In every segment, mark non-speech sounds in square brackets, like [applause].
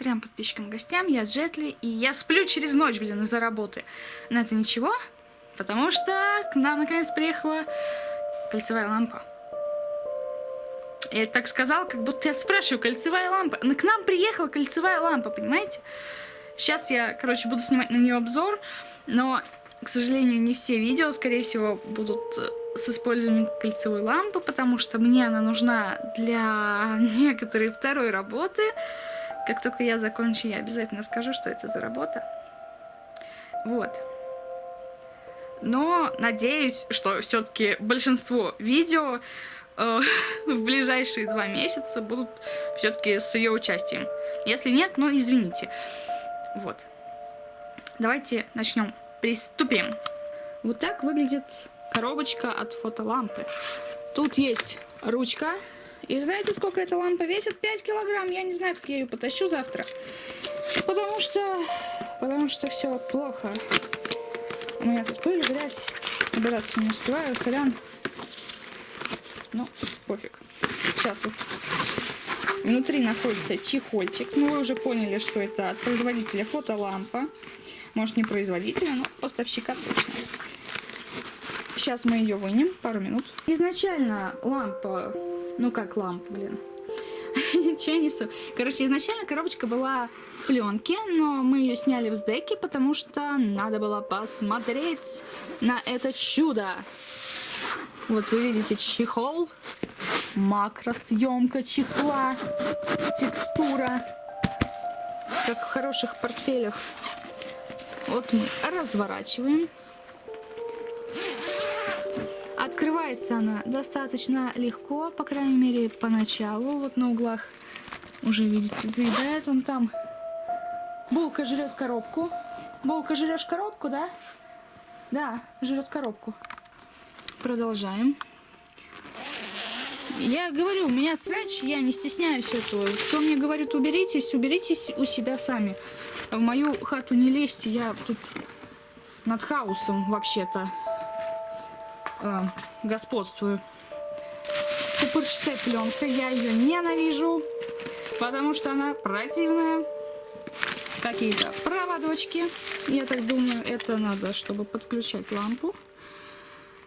трем подписчикам гостям. Я Джетли, и я сплю через ночь, блин, из-за работы. Но это ничего, потому что к нам наконец приехала кольцевая лампа. Я так сказал, как будто я спрашиваю, кольцевая лампа. Но к нам приехала кольцевая лампа, понимаете? Сейчас я, короче, буду снимать на нее обзор, но, к сожалению, не все видео, скорее всего, будут э, с использованием кольцевой лампы, потому что мне она нужна для [laughs] некоторой второй работы. Как только я закончу, я обязательно скажу, что это за работа. Вот. Но надеюсь, что все-таки большинство видео э, [laughs] в ближайшие два месяца будут все-таки с ее участием. Если нет, ну извините. Вот. Давайте начнем. Приступим. Вот так выглядит коробочка от фотолампы. Тут есть ручка. И знаете, сколько эта лампа весит? 5 килограмм. Я не знаю, как я ее потащу завтра. Потому что... Потому что все плохо. У меня тут пыль, грязь. Убираться не успеваю. Сорян. Ну, пофиг. Сейчас вот. Внутри находится чехольчик. Ну, вы уже поняли, что это от производителя фотолампа. Может, не производителя, но поставщика точно. Сейчас мы ее вынем, пару минут. Изначально лампа, ну как лампа, блин. Че я несу? Короче, изначально коробочка была в пленке, но мы ее сняли в сдеке, потому что надо было посмотреть на это чудо. Вот вы видите чехол, макросъемка чехла, текстура, как в хороших портфелях. Вот мы разворачиваем. Открывается она достаточно легко, по крайней мере, поначалу. Вот на углах уже, видите, заедает он там. Булка жрет коробку. Булка, жрешь коробку, да? Да, жрет коробку. Продолжаем. Я говорю, у меня срач, я не стесняюсь этого. Кто мне говорит, уберитесь, уберитесь у себя сами. В мою хату не лезьте, я тут над хаосом вообще-то э, господствую. Пупырчатая пленка, я ее ненавижу, потому что она противная. Какие-то проводочки, я так думаю, это надо, чтобы подключать лампу.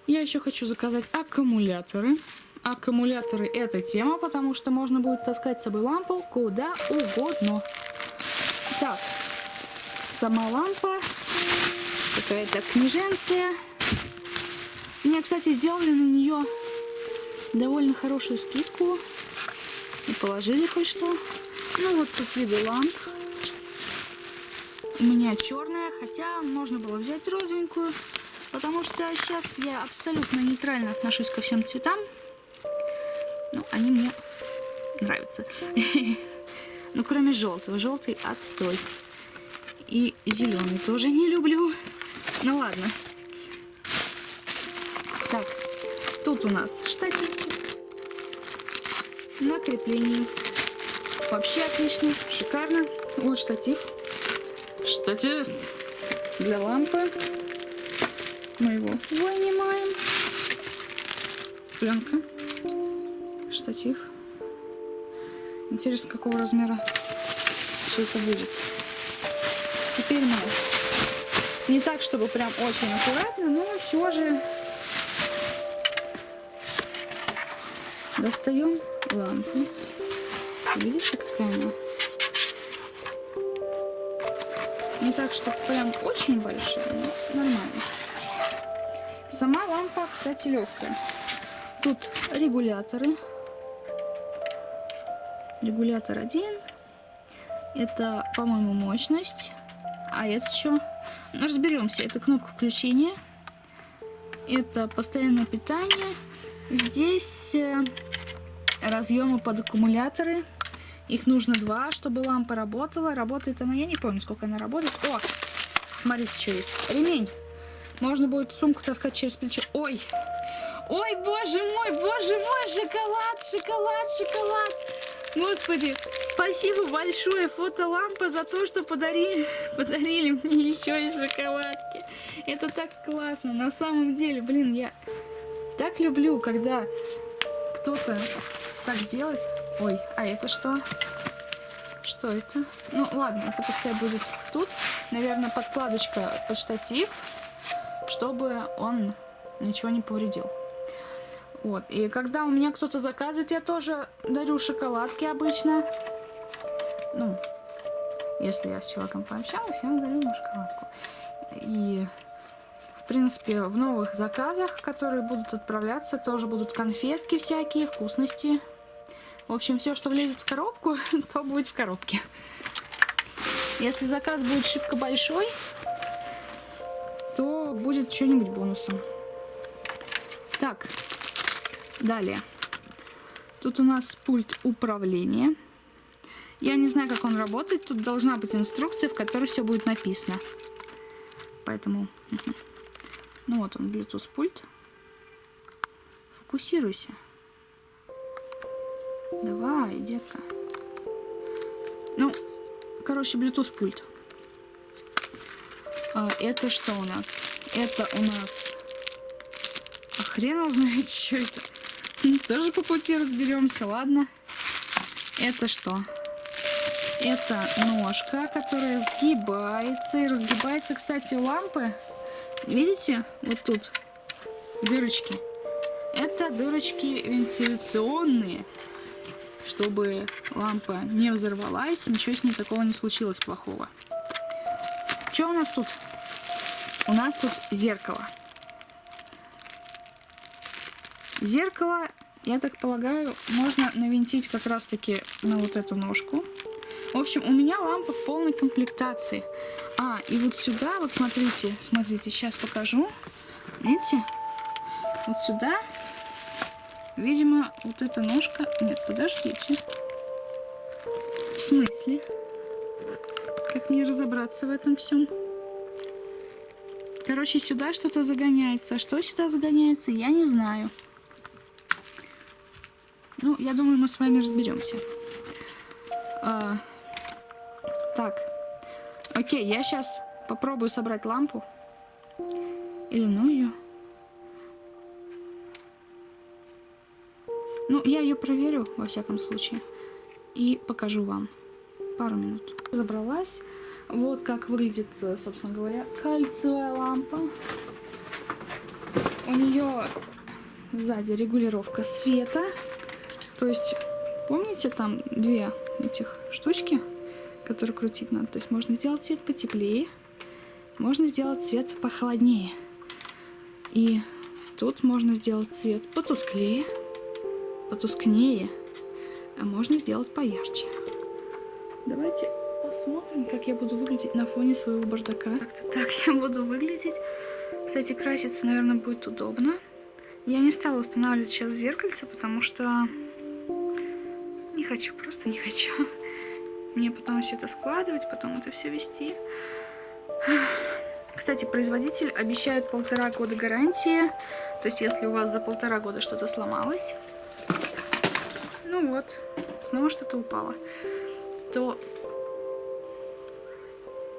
Я еще хочу заказать аккумуляторы. Аккумуляторы это тема, потому что можно будет таскать с собой лампу куда угодно. Так, сама лампа, какая-то книженция. Мне, кстати, сделали на нее довольно хорошую скидку. И положили хоть что. Ну вот тут виды ламп. У меня черная, хотя можно было взять розовенькую. Потому что сейчас я абсолютно нейтрально отношусь ко всем цветам. Ну, они мне нравятся. [laughs] Ну, кроме желтого. Желтый отстой. И зеленый тоже не люблю. Ну, ладно. Тут у нас штативчик. На крепление. Вообще отлично, шикарно. Вот штатив. Штатив для лампы мы его вынимаем. Пленка. Штатив. Интересно, какого размера все это будет. Теперь мы не так, чтобы прям очень аккуратно, но все же достаем лампу. Видите, какая она? Не так, чтобы прям очень большая, но нормально. Сама лампа, кстати, легкая. Тут регуляторы. Регулятор один. Это, по-моему, мощность. А это что? Разберемся. Это кнопка включения. Это постоянное питание. Здесь э, разъемы под аккумуляторы. Их нужно два, чтобы лампа работала. Работает она, я не помню, сколько она работает. О, смотрите, что есть. Ремень. Можно будет сумку таскать через плечо. Ой! Ой, боже мой, боже мой, шоколад, шоколад, шоколад. Господи, спасибо большое, фотолампа, за то, что подарили, подарили мне [laughs] еще и шоколадки. Это так классно, на самом деле, блин, я так люблю, когда кто-то так делает. Ой, а это что? Что это? Ну, ладно, это пускай будет тут. Наверное, подкладочка под штатив, чтобы он ничего не повредил. Вот. И когда у меня кто-то заказывает, я тоже дарю шоколадки обычно. Ну, если я с человеком пообщалась, я ему дарю ему шоколадку. И, в принципе, в новых заказах, которые будут отправляться, тоже будут конфетки всякие, вкусности. В общем, все, что влезет в коробку, [laughs] то будет в коробке. Если заказ будет шибко большой, то будет что-нибудь бонусом. Так, далее. Тут у нас пульт управления. Я не знаю, как он работает. Тут должна быть инструкция, в которой все будет написано. Поэтому... Ну вот он, Bluetooth пульт. Фокусируйся. Давай, детка. Ну, короче, Bluetooth пульт. А, это что у нас? Это у нас... А хрен его знает, [laughs] что это. Тоже по пути разберемся, ладно. Это что? Это ножка, которая сгибается. И разгибается, кстати, лампы. Видите? Вот тут дырочки. Это дырочки вентиляционные чтобы лампа не взорвалась, ничего с ней такого не случилось плохого. Что у нас тут? У нас тут зеркало. Зеркало, я так полагаю, можно навинтить как раз-таки на вот эту ножку. В общем, у меня лампа в полной комплектации. А, и вот сюда, вот смотрите, смотрите, сейчас покажу. Видите? Вот сюда Видимо, вот эта ножка... Нет, подождите. В смысле? Как мне разобраться в этом всем? Короче, сюда что-то загоняется. Что сюда загоняется, я не знаю. Ну, я думаю, мы с вами разберемся. А, так. Окей, я сейчас попробую собрать лампу. Или ну ее. Ну, я ее проверю, во всяком случае, и покажу вам. Пару минут. Забралась. Вот как выглядит, собственно говоря, кальциевая лампа. У нее сзади регулировка света. То есть, помните, там две этих штучки, которые крутить надо. То есть можно сделать цвет потеплее, можно сделать цвет похолоднее. И тут можно сделать цвет потусклее потускнее, а можно сделать поярче. Давайте посмотрим, как я буду выглядеть на фоне своего бардака. Как-то так я буду выглядеть. Кстати, краситься, наверное, будет удобно. Я не стала устанавливать сейчас зеркальце, потому что не хочу, просто не хочу. Мне потом все это складывать, потом это все вести. [sighs] Кстати, производитель обещает полтора года гарантии. То есть, если у вас за полтора года что-то сломалось, ну вот, снова что-то упало, то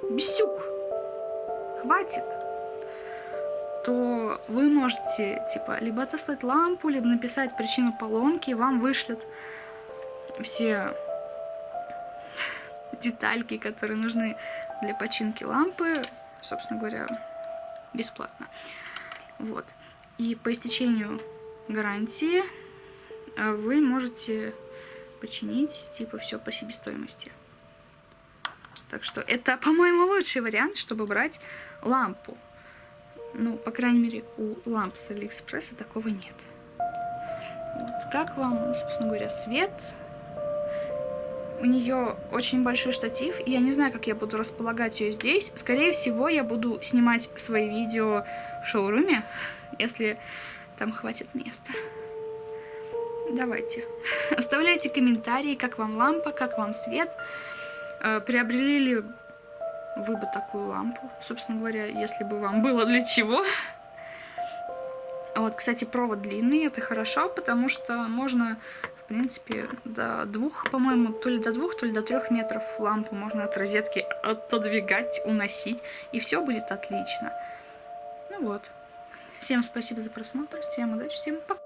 бесюк, хватит, то вы можете, типа, либо отослать лампу, либо написать причину поломки, и вам вышлют все детальки, которые нужны для починки лампы, собственно говоря, бесплатно. Вот. И по истечению гарантии а вы можете починить, типа, все по себестоимости. Так что это, по-моему, лучший вариант, чтобы брать лампу. Ну, по крайней мере, у ламп с Алиэкспресса такого нет. Вот. Как вам, собственно говоря, свет? У нее очень большой штатив, и я не знаю, как я буду располагать ее здесь. Скорее всего, я буду снимать свои видео в шоуруме, если там хватит места. Давайте. [laughs] Оставляйте комментарии, как вам лампа, как вам свет. Э, приобрели ли вы бы такую лампу? Собственно говоря, если бы вам было для чего. Вот, кстати, провод длинный, это хорошо, потому что можно, в принципе, до двух, по-моему, то ли до двух, то ли до трех метров лампу можно от розетки отодвигать, уносить, и все будет отлично. Ну вот. Всем спасибо за просмотр, всем удачи, всем пока.